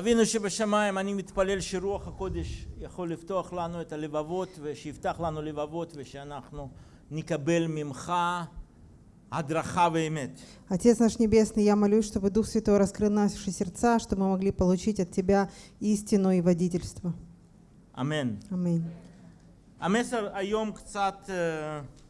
אבינו שבשמיים, אני מתפלל שרוח הקודש יכול לפתוח לנו את הלבבות ושיפתח לנו לבבות ושאנחנו נקבל ממך הדרכה ואמת. Отец наш Небесный, я молюсь, чтобы Дух Святой раскрыл наши сердца, чтобы мы могли получить от Тебя истину и водительство. אמן. Аминь. המסר היום קצת אה, השקעתי בה,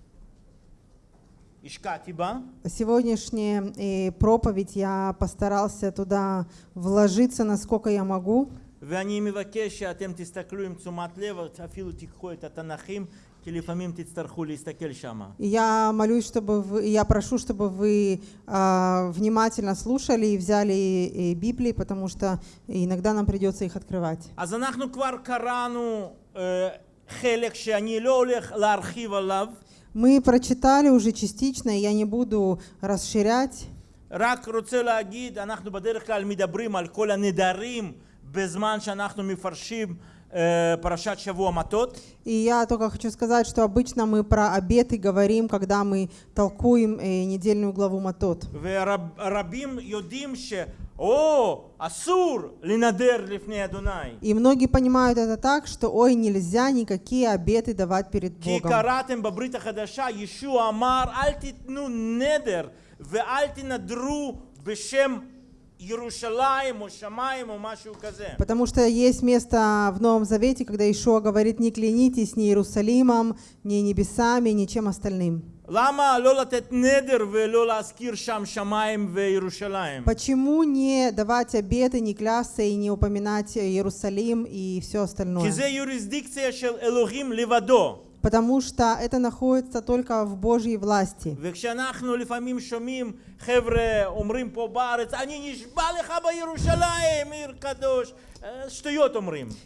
Сегодняшняя э, проповедь я постарался туда вложиться, насколько я могу. ואני מבקש שאתם תסתכלו עם תשומת לב, אפילו תיקחו את התנ"כים, כי לפעמים תצטרכו להסתכל שם. И Я молюсь, чтобы вы, я прошу, чтобы вы а, внимательно слушали и взяли э, Библии, потому что иногда нам придется их открывать. אז אנחנו כבר קראנו אה, חלק שאני לא הולך להרחיב עליו, Мы прочитали уже частично, и я не буду расширять. רק רוצה להגיד, אנחנו בדרך כלל מדברים על כל הנדרים בזמן שאנחנו מפרשים אה, פרשת שבוע מטות. И я только хочу сказать, что обычно мы про обеты говорим, когда мы толкуем э, недельную главу Матот. ורבים יודעים О, Асур, линадер. И многие понимают это так, что ой, нельзя никакие обеты давать перед Богом. Потому что есть место в Новом Завете, когда Ишуа говорит, не клянитесь ни Иерусалимом, ни небесами, ни чем остальным. Почему не давать обеты, не клясться и не упоминать Иерусалим и все остальное? потому что это находится только в Божьей власти.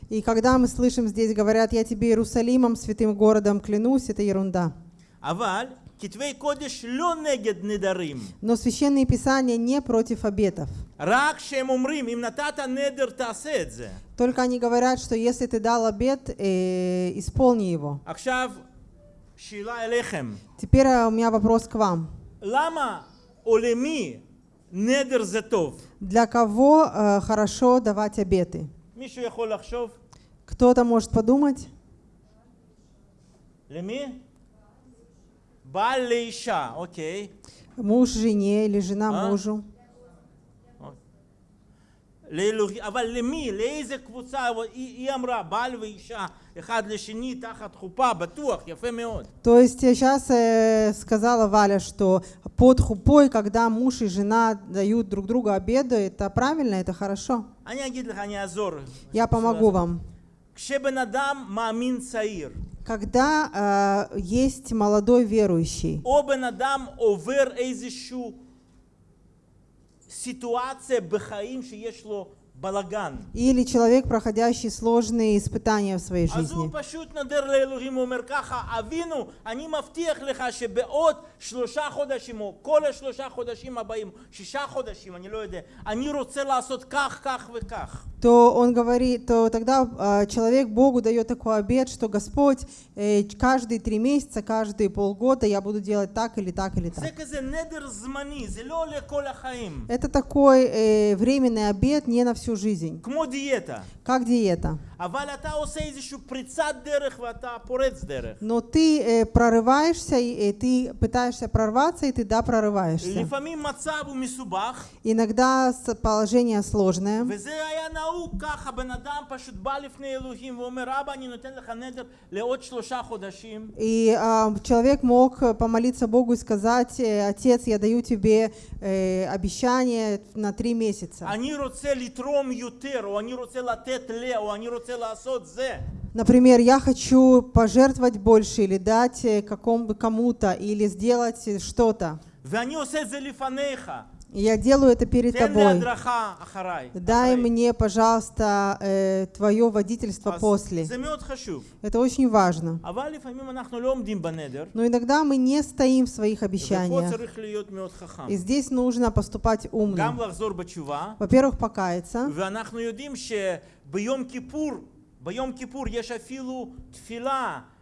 И когда мы слышим здесь говорят, я тебе Иерусалимом, святым городом клянусь, это ерунда. Но Священные Писания не против обетов. Только они говорят, что если ты дал обет, э, исполни его. Теперь э, у меня вопрос к вам. Для кого э, хорошо давать обеты? Кто-то может подумать? בעל לאישה, אוקיי. Муж жене или жена А? мужу. לאלוהים, אבל למי? לאיזה קבוצה? היא, היא אמרה, בעל ואישה, אחד לשני, תחת חופה, בטוח, יפה מאוד. То есть сейчас э, сказала Валя, что под хупой, когда муж и жена дают друг другу обеды, это правильно, это хорошо. אני אגיד לך, אני אעזור. Я помогу вам. כשבן אדם מאמין צעיר, Когда э, есть молодой верующий, או בן אדם עובר איזושהי סיטואציה בחיים שיש לו балаган. Или человек, проходящий сложные испытания в своей жизни. То он говорит, то тогда а, человек Богу дает такой обед, что Господь э, каждые три месяца, каждые полгода я буду делать так или так или так. Это такой э, временный обед не на всю всю жизнь. Диета. Как диета. Но ты э, прорываешься, и, и ты пытаешься прорваться, и ты да, прорываешься. Иногда положение сложное. И э, человек мог э, помолиться Богу и сказать, э, «Отец, я даю тебе э, обещание на три месяца». Например, я хочу пожертвовать больше или дать э, какому-то кому-то или сделать э, что-то. ואני עושה את זה לפניך. И Я делаю это перед תן לי тобой. הדרכה אחריי. Дай אחרי. мне, пожалуйста, э, твое водительство אז после. זה מאוד חשוב. Это очень важно. אבל לפעמים אנחנו לא עומדים בנדר, Но иногда мы не стоим в своих ופה обещаниях. צריך להיות מאוד חכם. И здесь нужно поступать умно. גם לחזור בתשובה, Во-первых, покаяться. ואנחנו יודעים שביום כיפור, ביום כיפור יש אפילו תפילה שנקראת כל נדרי.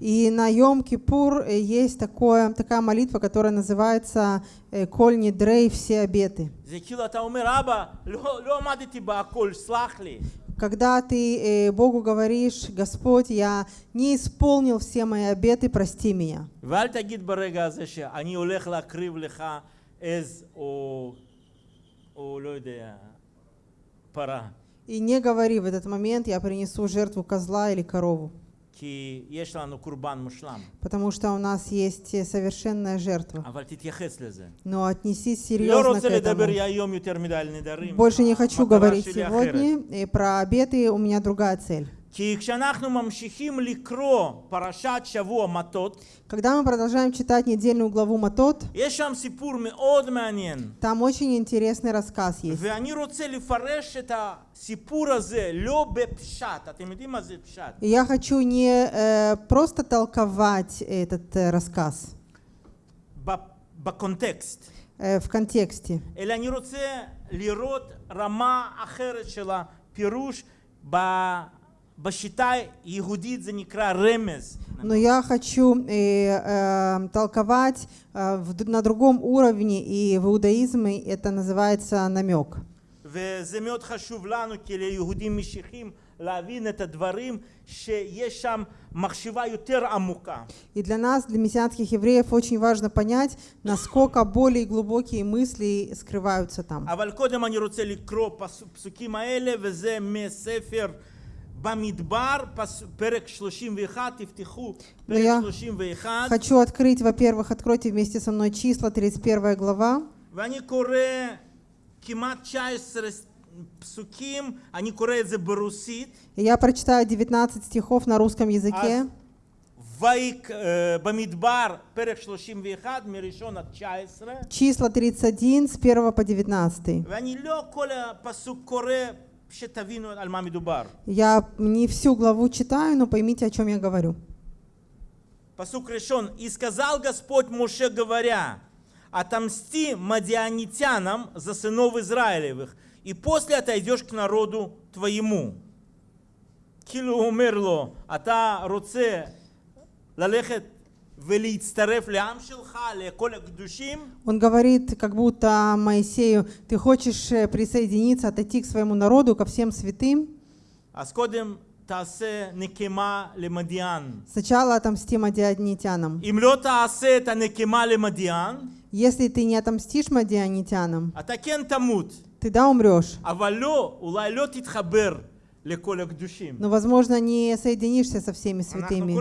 и на Йом-Кипур э, есть такое, такая молитва, которая называется э, «Коль нидрей все обеты». Когда ты э, Богу говоришь, «Господь, я не исполнил все мои обеты, прости меня». пора. И не говори в этот момент, я принесу жертву козла или корову. Потому что у нас есть э, совершенная жертва. Но отнесись серьезно к этому. Больше не хочу говорить сегодня про обеты, у меня другая цель. כי כשאנחנו ממשיכים לקרוא פרשת שבוע מטות, Когда мы продолжаем читать недельную главу Матот, יש שם סיפור מאוד מעניין. там очень интересный рассказ есть. ואני רוצה לפרש את הסיפור הזה לא בפשט. אתם יודעים מה זה פשט? И я хочу не э, просто толковать этот э, рассказ ב- בקונטקסט. э, в контексте, אלא אני רוצה לראות רמה אחרת של הפירוש ב- בשיטה יהודית זה некра רמז. но я хочу э, э, толковать э, в д- на другом уровне, и в иудаизме это называется намек. וזה מאוד חשוב לנו כליהודים משיחים להבין את הדברים שיש שם מחשבה יותר עמוקה. И для нас, для мессианских евреев, очень важно понять, насколько более глубокие мысли скрываются там. אבל קודם אני רוצה לקרוא פס- פסוקים האלה וזה מספר но ну я хочу открыть, во-первых, откройте вместе со мной числа, 31 глава. И я прочитаю 19 стихов на русском языке. Числа 31 с 1 по 19. Я не всю главу читаю, но поймите, о чем я говорю. Посук решен. «И сказал Господь Муше, говоря, отомсти мадианитянам за сынов Израилевых, и после отойдешь к народу твоему». Килу умерло, а та руце лалехет он говорит, как будто Моисею, ты хочешь э, присоединиться, отойти к своему народу, ко всем святым? Сначала отомсти мадианитянам. Если ты не отомстишь мадианитянам, ты да умрешь. Но, возможно, не соединишься со всеми святыми. «Ну,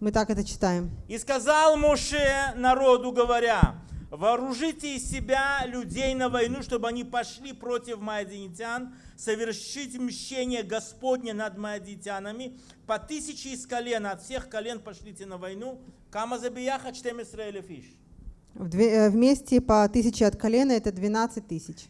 Мы так это читаем. «И сказал Моше народу, говоря, вооружите из себя людей на войну, чтобы они пошли против маадинитян, совершить мщение Господне над маадитянами. По тысяче из колен, от всех колен пошлите на войну. Кама забияха чтем Исраэля. Э, вместе по тысяче от колена это 12 тысяч.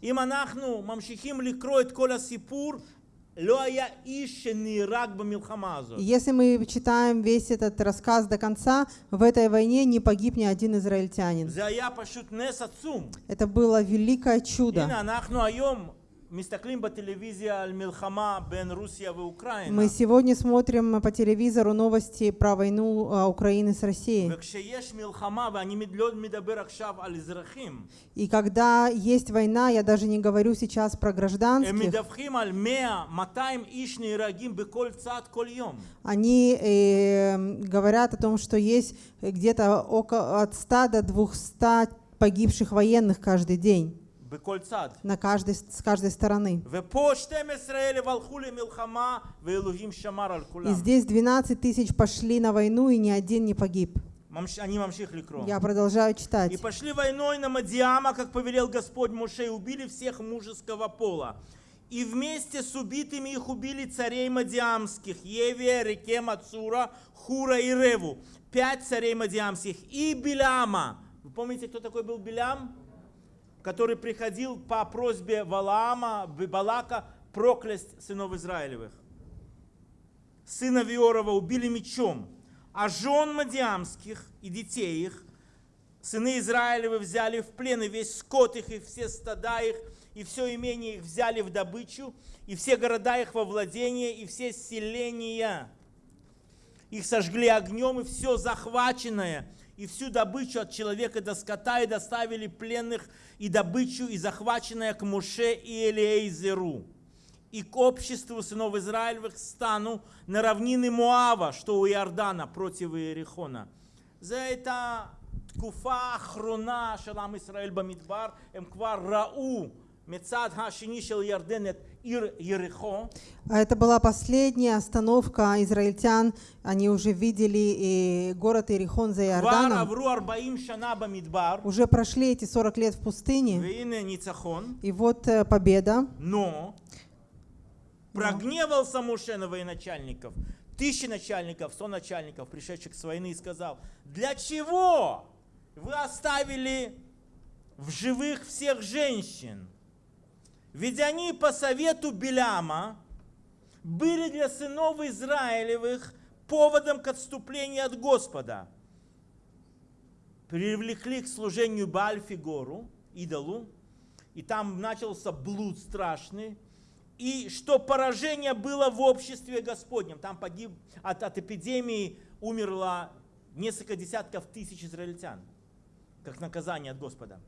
Если мы читаем весь этот рассказ до конца, в этой войне не погиб ни один израильтянин. Это было великое чудо. Мы сегодня смотрим по телевизору новости про войну а, Украины с Россией. И когда есть война, я даже не говорю сейчас про гражданских, они э, говорят о том, что есть где-то от 100 до 200 погибших военных каждый день на каждой, с каждой стороны. ופה 12,000 הלכו למלחמה, ואלוהים שמר על И כולם. здесь 12 тысяч пошли на войну, и ни один не погиб. ממש- אני ממשיך לקרוא. Я продолжаю читать. И пошли войной на Мадиама, как повелел Господь Моше, и убили всех мужеского пола. И вместе с убитыми их убили царей Мадиамских, Евия, Рекема, Цура, Хура и Реву. Пять царей Мадиамских. И Биляма. Вы помните, кто такой был Билям? Который приходил по просьбе Валаама, Балака, проклясть сынов Израилевых. Сына Виорова убили мечом, а жен Мадиамских и детей их Сыны Израилевы взяли в плен и весь скот их, и все стада их, и все имение их взяли в добычу, и все города их во владение, и все селения. их сожгли огнем, и все захваченное, и всю добычу от человека до скота, и доставили пленных, и добычу, и захваченное к Муше и Элиэйзеру, и к обществу сынов Израилевых стану на равнины Муава, что у Иордана против Иерихона. За это תקופה האחרונה של עם ישראל במדבר, הם כבר ראו מצד השני של ירדן את а это была последняя остановка израильтян. Они уже видели и город Иерихон за Иорданом. Уже прошли эти 40 лет в пустыне. И вот э, победа. Но прогневался Муше на военачальников, тысячи начальников, сто начальников, пришедших с войны, и сказал, для чего вы оставили в живых всех женщин? Ведь они по совету Беляма были для сынов Израилевых поводом к отступлению от Господа. Привлекли к служению Бальфигору, идолу, и там начался блуд страшный, и что поражение было в обществе Господнем. Там погиб, от, от эпидемии умерло несколько десятков тысяч израильтян, как наказание от Господа.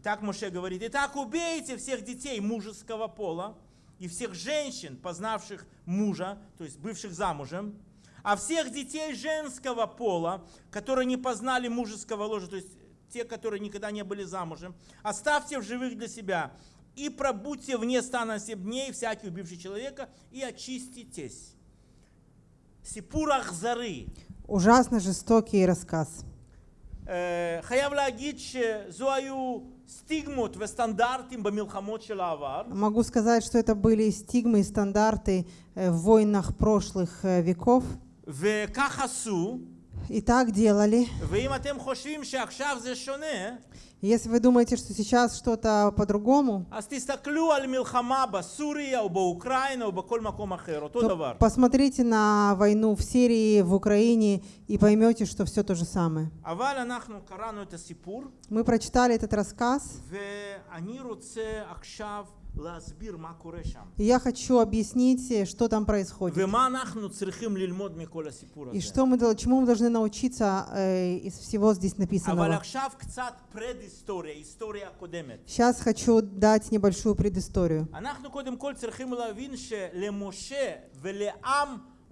И так Моше говорит, итак убейте всех детей мужеского пола и всех женщин, познавших мужа, то есть бывших замужем, а всех детей женского пола, которые не познали мужеского ложа, то есть те, которые никогда не были замужем, оставьте в живых для себя и пробудьте вне стана семь дней, всякий убивший человека, и очиститесь. Сипур Ахзары. Ужасно жестокий рассказ. אה, חייב להגיד שזו היו Могу сказать, что это были стигмы и стандарты э, в войнах прошлых э, веков и так делали. Если вы думаете, что сейчас что-то по-другому, посмотрите на войну в Сирии, в Украине и поймете, что все то же самое. Мы прочитали этот рассказ. Я хочу объяснить, э, что там происходит. И что мы, чему мы должны научиться э, из всего здесь написанного. Сейчас хочу дать небольшую предысторию.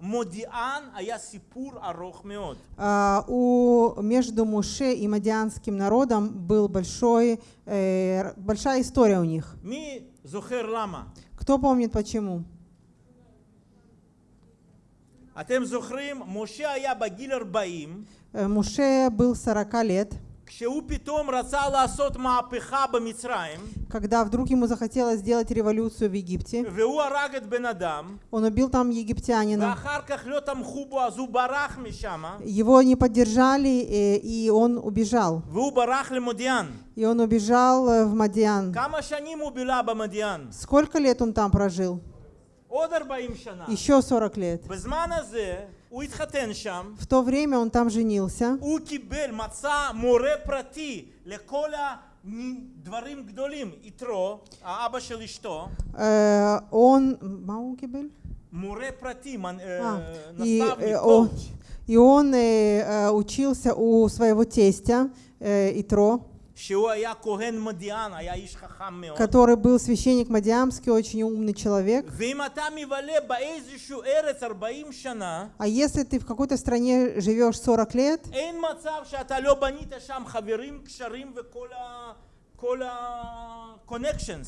Модиан, а я сипур арох меод. А, у между Муше и мадианским народом был большой э, большая история у них. Ми зохер лама. Кто помнит почему? А Атем зохрим, Муше а я багилер баим. Э, Муше был 40 лет. Когда вдруг ему захотелось сделать революцию в Египте, он убил там египтянина, его не поддержали, э, и он убежал. И он убежал э, в Мадиан. Сколько лет он там прожил? Еще 40 лет. בזמן הזה הוא התחתן שם, В то время он там женился. הוא קיבל, מצא מורה פרטי לכל הדברים גדולים, יתרו, האבא של אשתו, Э, Он... מה הוא קיבל? מורה פרטי, מנ- А, אה, и, наставник, э, он, коуч. и он э, э, учился у своего тестя э, Итро, который был священник Мадиамский, очень умный человек. А если ты в какой-то стране живешь 40 лет,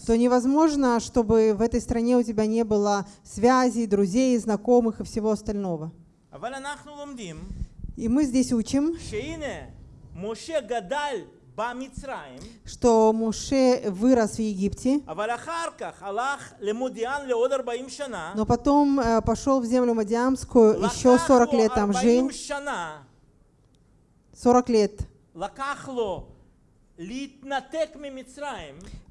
то невозможно, чтобы в этой стране у тебя не было связей, друзей, знакомых и всего остального. И мы здесь учим, Моше гадаль что Муше вырос в Египте, но потом э, пошел в землю Мадиамскую, еще 40 лет там жил, 40 лет.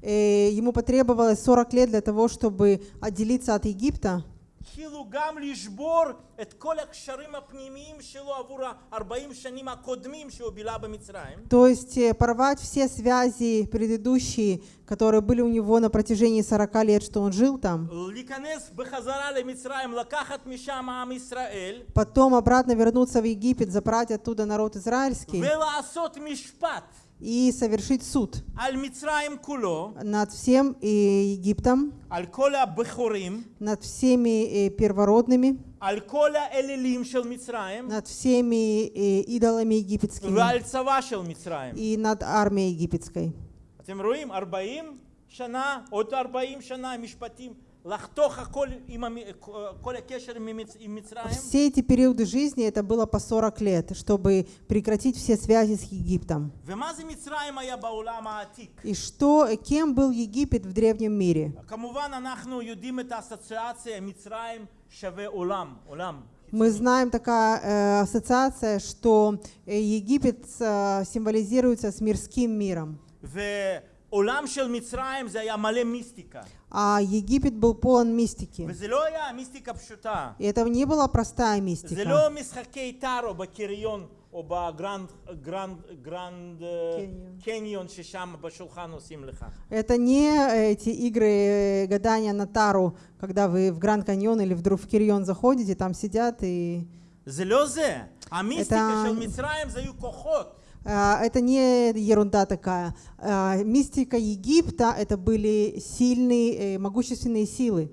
Э, ему потребовалось 40 лет для того, чтобы отделиться от Египта. כאילו גם לשבור את כל הקשרים הפנימיים שלו עבור ה-40 שנים הקודמים שהוא בילה במצרים. То есть э, порвать все связи предыдущие, которые были у него на протяжении 40 лет, что он жил там. להיכנס בחזרה למצרים, לקחת משם עם ישראל, Потом обратно вернуться в Египет, забрать оттуда народ израильский ולעשות משפט и совершить суд על מצרים כולו, над всем э, Египтом, על כל הבכורים, над всеми э, первородными, על כל האלילים של מצרים, над всеми э, идолами египетскими ועל צבא של מצרים. и над армией египетской. אתם רואים? 40 שנה, עוד 40 שנה, משפטים, Все эти периоды жизни, это было по 40 лет, чтобы прекратить все связи с Египтом. И что, кем был Египет в древнем мире? Мы знаем такая э, ассоциация, что э, Египет э, символизируется с мирским миром а Египет был полон мистики. וזה לא היה מיסטיקה פשוטה. И это не была простая זה мистика. לא משחקי טארו בקריון או בגרנד גרנד, גרנד אה, קניון. קניון ששם בשולחן עושים לך. Это не эти игры э, гадания на Тару, когда вы в Гранд Каньон или вдруг в Кирион заходите, там сидят и... זה לא זה. המיסטיקה Это- של מצרים זה היו כוחות. а, это не ерунда такая. А, мистика Египта — это были сильные, э, могущественные силы.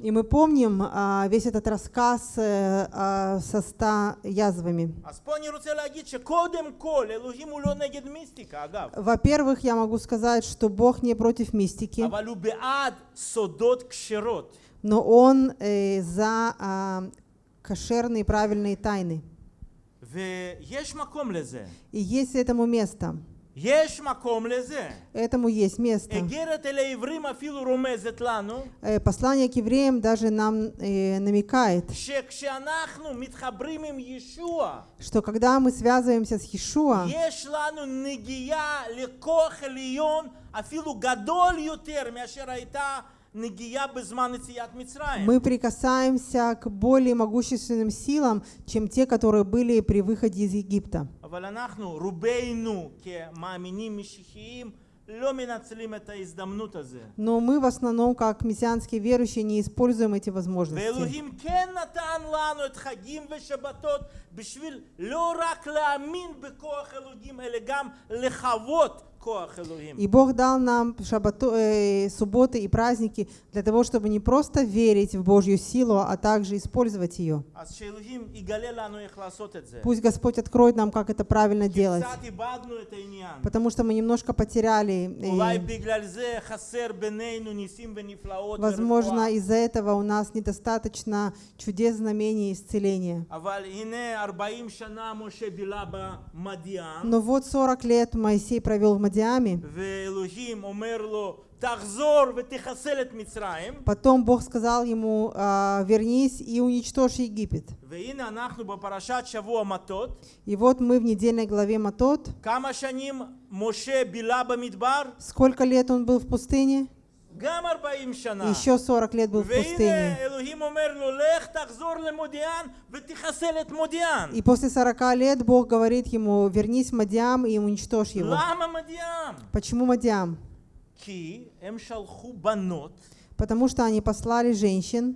И мы помним а, весь этот рассказ э, а, со ста язвами. Во-первых, я могу сказать, что Бог не против мистики. Но Он э, за а, кошерные правильные тайны. ויש מקום לזה. И есть этому место. יש מקום לזה. Этому есть место. איגרת אל העברים אפילו רומזת לנו Э, Послание к евреям даже нам э, намекает, שכשאנחנו מתחברים עם ישוע, что когда мы связываемся с Иешуа, יש לנו נגיעה לכוח עליון אפילו גדול יותר מאשר הייתה мы прикасаемся к более могущественным силам, чем те, которые были при выходе из Египта. Но мы в основном, как мессианские верующие, не используем эти возможности. И Бог дал нам шабату, э, субботы и праздники для того, чтобы не просто верить в Божью силу, а также использовать ее. Пусть Господь откроет нам, как это правильно делать. Потому что мы немножко потеряли. Э, возможно, из-за этого у нас недостаточно чудес, знамений и исцеления. Но вот 40 лет Моисей провел в Мадиане вождями. Потом Бог сказал ему, «А, вернись и уничтожь Египет. И вот мы в недельной главе Матот. Сколько лет он был в пустыне? גם 40 שנה. Еще 40 лет был в והנה пустыне. אלוהים אומר לו, לך תחזור למודיען ותחסל את מודיען. И после 40 лет Бог говорит ему, вернись в Мадиам и уничтожь его. למה מודיען? Почему Мадиам? כי הם שלחו בנות Потому что они послали женщин.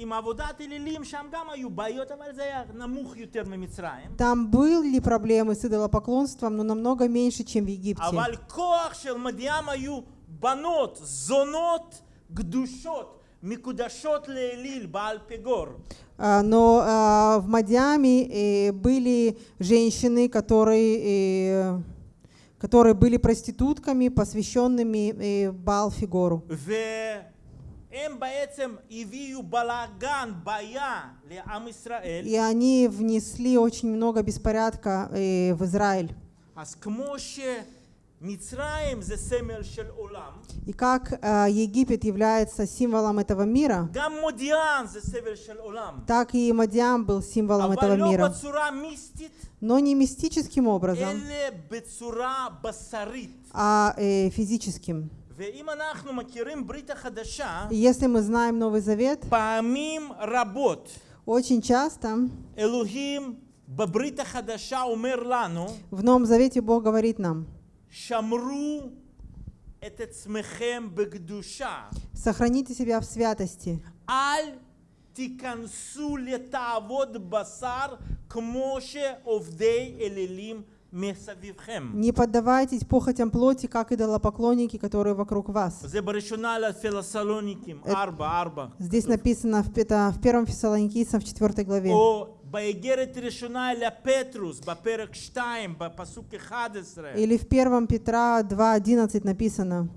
עם עבודת אלילים, שם גם היו בעיות, אבל זה היה נמוך יותר ממצרים. Там были проблемы с идолопоклонством, но намного меньше, чем в Египте. אבל כוח של מדיעם היו банот, зонот, гдушот, микудашот леэлиль, баальпегор. А, но а, в Мадьяме э, были женщины, которые э, которые были проститутками, посвященными э, Баал-Фигору. Эм и они внесли очень много беспорядка в Израиль. И как э, Египет является символом этого мира, так и Мадиан был символом этого мира. Но не мистическим образом, а э, физическим. Если мы знаем Новый Завет, очень часто в Новом Завете Бог говорит нам, Сохраните себя в святости. Аль тикансу летавод басар к овдей элелим не поддавайтесь похотям плоти, как идолопоклонники, которые вокруг вас. Э, здесь написано в, первом в в четвертой главе. Или в Первом Петра 2.11 написано.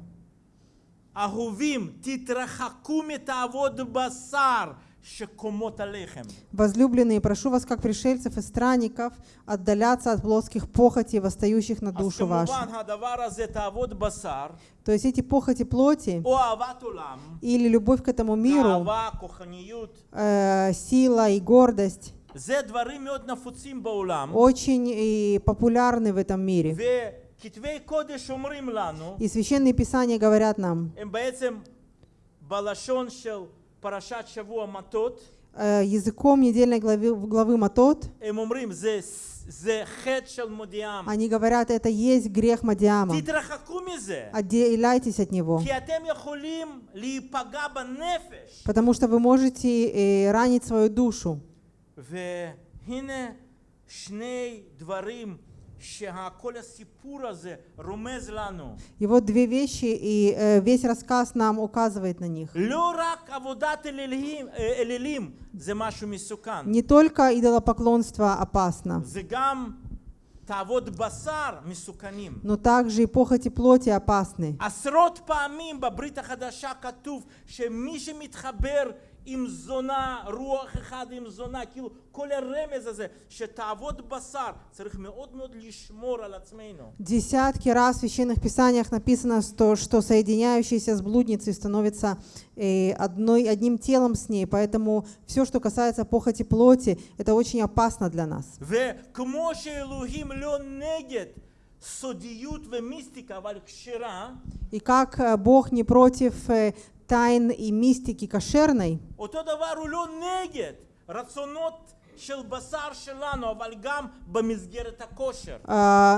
Возлюбленные, прошу вас, как пришельцев и странников, отдаляться от плотских похотей, восстающих на душу вашу. То есть эти похоти плоти или любовь к этому миру, э, сила и гордость, очень э, популярны в этом мире. И священные писания говорят нам, э, языком недельной главы, главы Матот, они говорят, это есть грех Мадиама. Отделяйтесь от него. Потому что вы можете э, ранить свою душу. והנה שני דברים שכל הסיפור הזה רומז לנו. И вот две вещи, и э, весь рассказ нам указывает на них. לא רק עבודת אלילים, אה, אלילים זה משהו מסוכן, Не только идолопоклонство опасно, זה גם תאוות בשר מסוכנים. но также и похоти плоти опасны. עשרות פעמים בברית החדשה כתוב שמי שמתחבר עם זונה, רוח אחד עם זונה, כאילו כל הרמז הזה שתאוות בשר, צריך מאוד מאוד לשמור על עצמנו. Десятки раз в священных писаниях написано, что, что соединяющиеся с блудницей становятся э, одной, одним телом с ней, поэтому все, что касается похоти плоти, это очень опасно для нас. וכמו שאלוהים לא נגד סודיות ומיסטיקה, אבל כשרה, И как э, Бог не против э, тайн и мистики кошерной,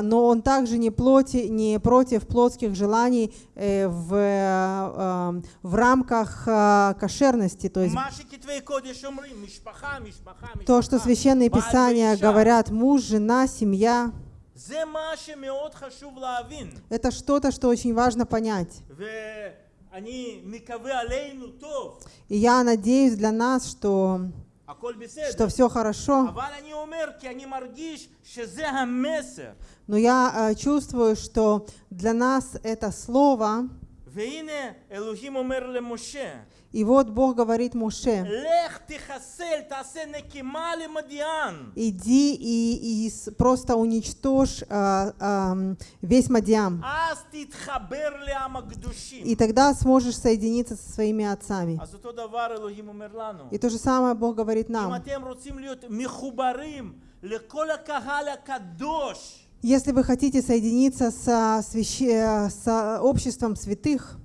но он также не, плоти, не против плотских желаний э, в, а, в рамках а, кошерности. То есть то, что священные писания говорят муж, жена, семья, это что-то, что очень важно понять. И я надеюсь для нас, что что все хорошо. Но я э, чувствую, что для нас это слово. И вот Бог говорит Муше, иди и, и просто уничтожь а, а, весь Мадиам. И тогда сможешь соединиться со своими отцами. И то же самое Бог говорит нам. Если вы хотите соединиться со, свящ... Э, со обществом святых,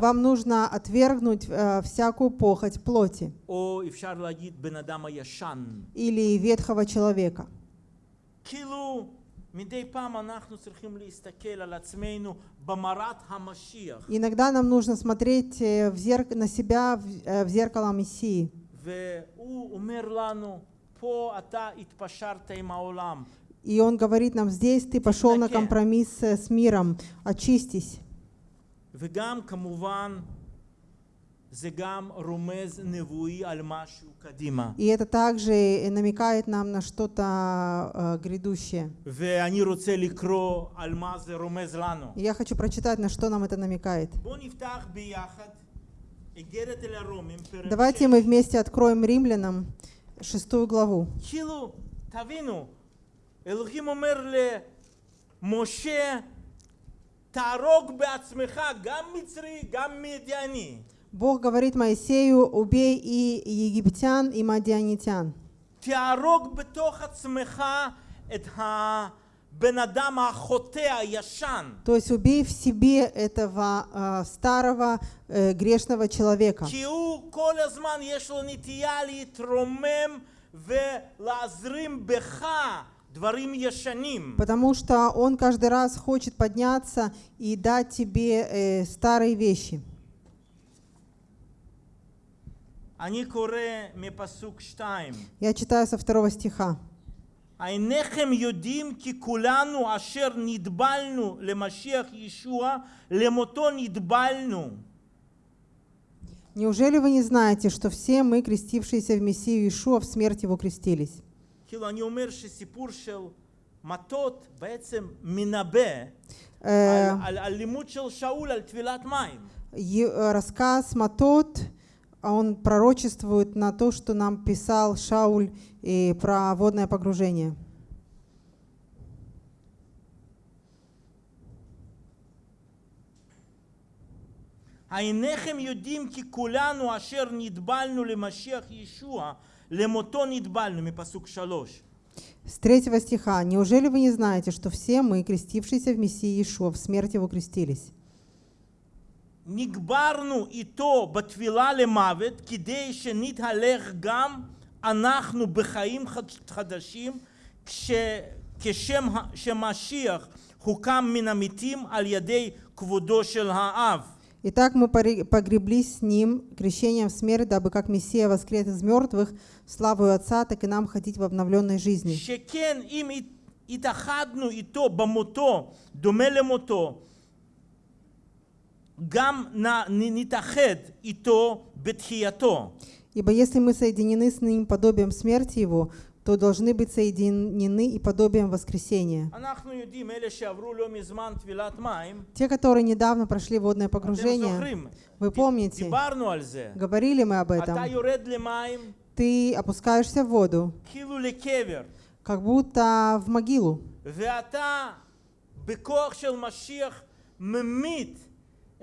вам нужно отвергнуть э, всякую похоть плоти или ветхого человека. Иногда нам нужно смотреть э, в зерк... на себя в, э, в зеркало Мессии. והוא אומר לנו, פה אתה התפשרת עם העולם, И он говорит нам, здесь ты пошел на Тимнаке. компромисс э, с миром, очистись. וגם כמובן זה גם רומז נבואי על משהו קדימה. И это также э, намекает нам на что-то э, грядущее. ואני רוצה לקרוא על מה זה רומז לנו. И я хочу прочитать, на что нам это намекает. בואו נפתח ביחד איגרת אל הרומים, פרק Давайте мы вместе откроем римлянам шестую главу. כאילו, תבינו, אלוהים אומר למשה, תהרוג בעצמך גם מצרי, גם מדיאני. Бог говорит Моисею, убей и египтян, и мадианитян. תהרוג בתוך עצמך את הבן אדם החוטא הישן. То есть убей в себе этого а, старого э, грешного человека. כי הוא כל הזמן יש לו נטייה להתרומם ולהזרים בך דברים ישנים. Потому что он каждый раз хочет подняться и дать тебе э, старые вещи. אני קורא מפסוק 2. Я читаю со второго стиха. אינכם יודעים כי כולנו אשר נטבלנו למשיח ישוע, למותו נטבלנו. Неужели вы не знаете, что все мы, крестившиеся в Мессию Иешуа, в смерть Его крестились? כאילו אני אומר שסיפור של מטות בעצם מנבא Э, על, על, על לימוד של שאול על טבילת מים. Е- э, рассказ Матот, а он пророчествует на то, что нам писал Шауль и про водное погружение. אינכם יודעים כי כולנו אשר נטבלנו למשיח ישוע, למותו נטבלנו, מפסוק שלוש. С третьего стиха. «Неужели вы не знаете, что все мы, крестившиеся в Мессии Иешуа, в смерть Его крестились?» נקברנו איתו בטבילה למוות, כדי שנתהלך גם אנחנו בחיים חד- חדשים, כש, כשם ה- שמשיח הוקם מן המתים על ידי כבודו של האב. Итак, мы пори- погреблись с Ним крещением в смерть, дабы как Мессия воскрес из мертвых, славою Отца, так и нам ходить в обновленной жизни. שכן אם הת- התאחדנו איתו במותו, דומה למותו, גם נ- נ- נתאחד איתו בתחייתו. Ибо если мы соединены с Ним подобием смерти Его, то должны быть соединены и подобием воскресения. אנחנו יודעים, אלה שעברו לא מזמן טבילת מים, Те, которые недавно прошли водное אתם погружение, זוכרים, вы помните, דיברנו על זה. говорили мы об אתה этом, יורד למים ты опускаешься в воду, כאילו לקבר, как будто в могилу, ואתה בכוח של משיח ממית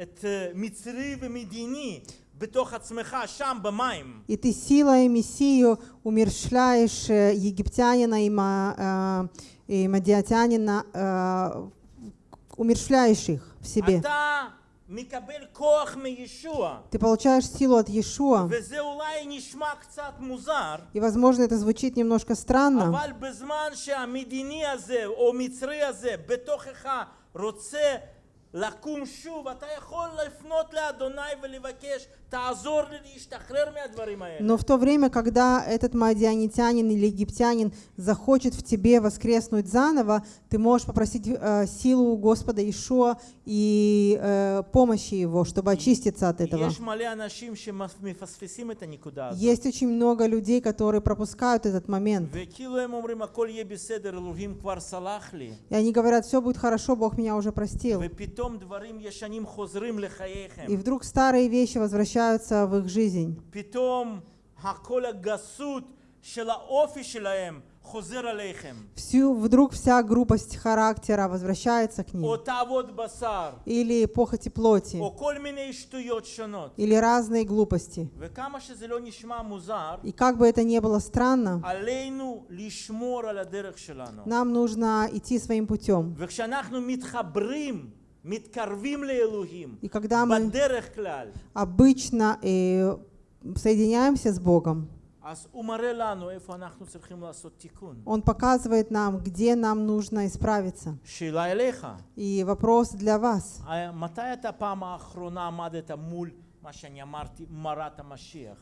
את אה, מצרי ומדיני בתוך עצמך, שם במים. и ты силой Мессию умершляешь э, египтянина и, ма- э, и мадиатянина, э, умершляешь их в себе. אתה מקבל כוח מישוע, Ты получаешь силу от Иешуа, וזה אולי נשמע קצת מוזר, и, возможно, это звучит немножко странно, אבל בזמן שהמדיני הזה או מצרי הזה בתוכך רוצה לקום שוב, אתה יכול לפנות לאדוני ולבקש, תעזור לי להשתחרר מהדברים האלה. Но в то время, когда этот мадианитянин или египтянин захочет в тебе воскреснуть заново, ты можешь попросить э, силу у Господа Ишуа и э, помощи Его, чтобы очиститься от этого. יש מלא אנשים שמפספסים את הנקודה הזאת. Есть очень много людей, которые пропускают этот момент. וכאילו הם אומרים הכל יהיה בסדר, אלוהים כבר סלח לי. И они говорят, все будет хорошо, Бог меня уже простил. И вдруг старые вещи возвращаются в их жизнь. Всю, вдруг вся грубость характера возвращается к ним. Или похоти плоти. Или разные глупости. И как бы это ни было странно, нам нужно идти своим путем. И когда мы обычно э, соединяемся с Богом, он показывает нам, где нам нужно исправиться. И вопрос для вас.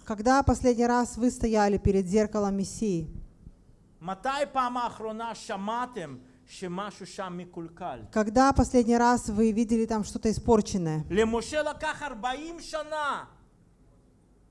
Когда последний раз вы стояли перед зеркалом Мессии? מתי פעם האחרונה שמעתם שמשהו שם מקולקל? Когда последний раз вы видели там что-то испорченное? למשה לקח 40 שנה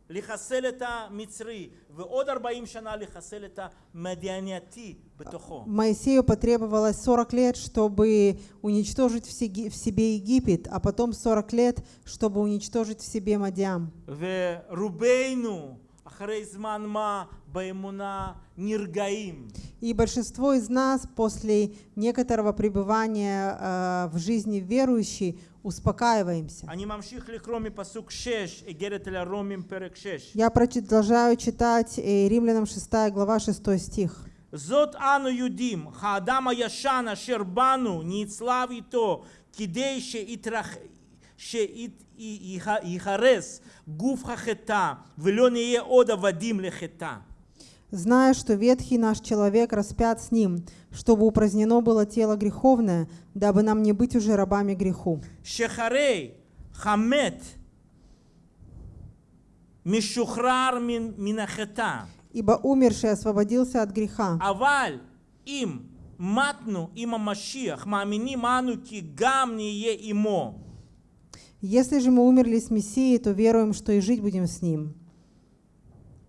לחסל את המצרי, ועוד 40 שנה לחסל את המדיאנייתי בתוכו. Моисею потребовалось 40 лет, чтобы уничтожить в себе- в себе Египет, а потом 40 лет, чтобы уничтожить в себе Мадиам. ורובנו אחרי זמן מה באמונה נרגעים. И большинство из нас после некоторого пребывания э, в жизни верующей успокаиваемся. אני ממשיך לקרוא מפסוק 6, איגרת אל הרומים פרק 6. Я продолжаю читать э, Римлянам 6 глава 6 стих. זאת אנו יודעים, האדם הישן אשר בנו נצלב איתו כדי шеихарес гуф хахета, велё не ода вадим лехета. Зная, что ветхий наш человек распят с ним, чтобы упразднено было тело греховное, дабы нам не быть уже рабами греху. Шехарей, хамет, мишухрар минахета. Ибо умерший освободился от греха. Аваль им матну има машиях, маамини ману ки гам е имо. Если же мы умерли с Мессией, то веруем, что и жить будем с Ним.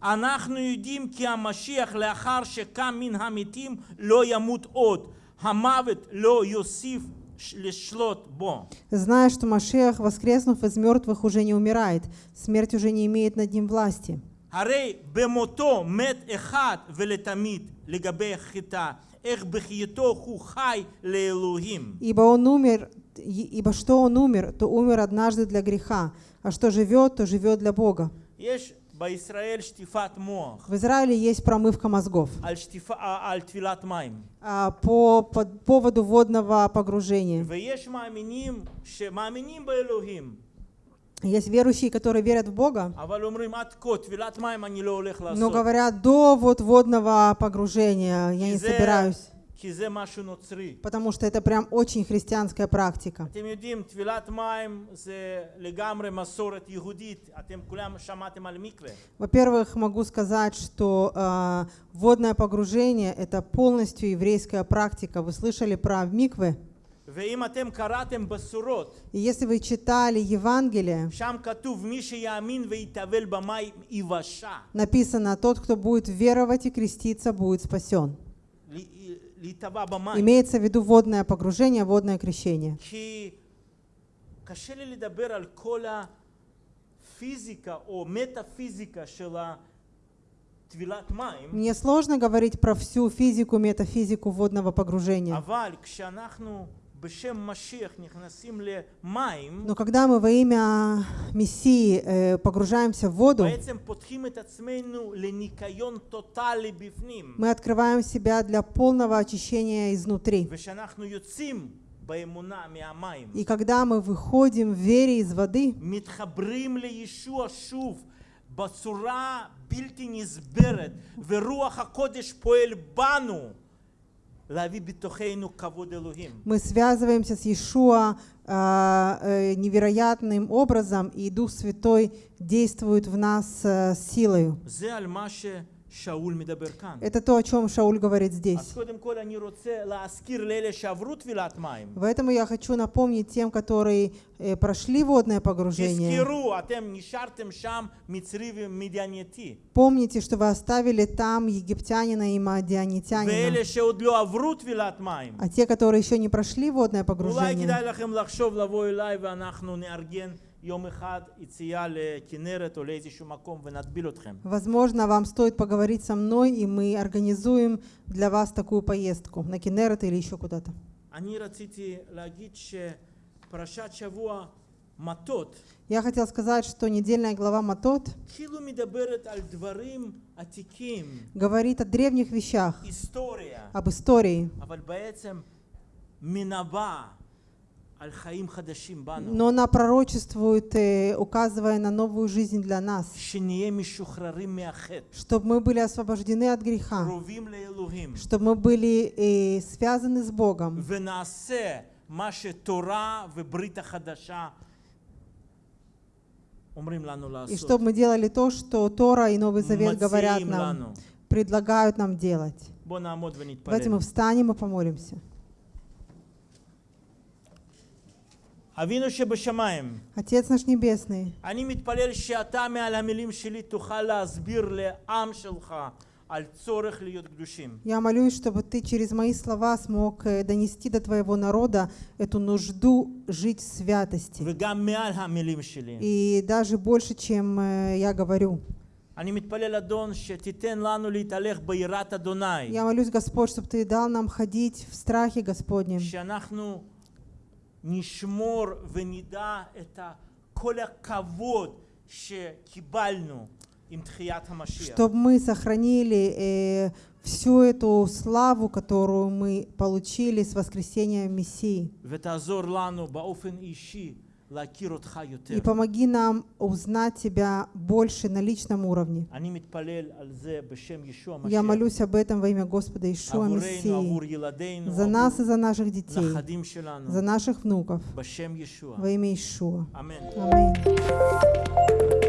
אנחנו יודעים כי המשיח לאחר שקם מן המתים לא ימות עוד, המוות לא יוסיף ש- לשלוט בו. Зная, что Машех, воскреснув из мертвых, уже не умирает, смерть уже не имеет над ним власти. הרי במותו מת אחד ולתמיד לגבי חטא, איך בחייתו הוא חי לאלוהים. Ибо он умер, и- ибо что он умер, то умер однажды для греха, а что живет, то живет для Бога. В Израиле есть промывка мозгов а, по, поводу водного погружения. Есть верующие, которые верят в Бога, но говорят, до вот водного погружения я не собираюсь. Потому что это прям очень христианская практика. Во-первых, могу сказать, что э, водное погружение — это полностью еврейская практика. Вы слышали про миквы? И если вы читали Евангелие, написано, тот, кто будет веровать и креститься, будет спасен. Имеется в виду водное погружение, водное крещение. Мне сложно говорить про всю физику, метафизику водного погружения. אבל כשאנחנו בשם משיח נכנסים למים, Но когда мы во имя Мессии э, погружаемся в воду, בעצם פותחים את עצמנו לניקיון טוטאלי בפנים. мы открываем себя для полного очищения изнутри. וכשאנחנו יוצאים באמונה מהמים, И когда мы выходим в вере из воды, מתחברים לישוע שוב בצורה בלתי נסברת, ורוח הקודש פועל בנו мы связываемся с Иешуа а, э, невероятным образом, и Дух Святой действует в нас э, силою. Это то, о чем Шауль говорит здесь. В этом я хочу напомнить тем, которые э, прошли водное погружение. Помните, что вы оставили там египтянина и мадианитянина. А те, которые еще не прошли водное погружение, Возможно, вам стоит поговорить со мной, и мы организуем для вас такую поездку на Кинерет или еще куда-то. Я хотел сказать, что недельная глава Матот говорит о древних вещах, об истории, но она пророчествует, э, указывая на новую жизнь для нас, чтобы мы были освобождены от греха, чтобы мы были э, связаны с Богом. И чтобы мы делали то, что Тора и Новый Завет говорят нам, предлагают нам делать. Давайте мы встанем и помолимся. אבינו שבשמיים, Отец наш Небесный, אני מתפלל שאתה מעל המילים שלי תוכל להסביר לעם שלך על צורך להיות קדושים. я молюсь, чтобы Ты через мои слова смог э, донести до Твоего народа эту нужду жить в святости. וגם מעל המילים שלי. И даже больше, чем э, я говорю. אני מתפלל אדון שתיתן לנו להתהלך ביראת אדוני. Я молюсь, Господь, чтобы Ты дал нам ходить в страхе Господнем, שאנחנו נשמור ונדע את ה- כל הכבוד שקיבלנו עם תחיית המשיח. чтобы мы сохранили э, всю эту славу, которую мы получили с воскресения Мессии. ותעזור לנו באופן אישי להכיר אותך יותר. и помоги нам узнать Тебя больше на личном уровне. Я молюсь об этом во имя Господа Ишуа Мессии, за нас и за наших детей, за наших внуков, во имя Ишуа. Аминь.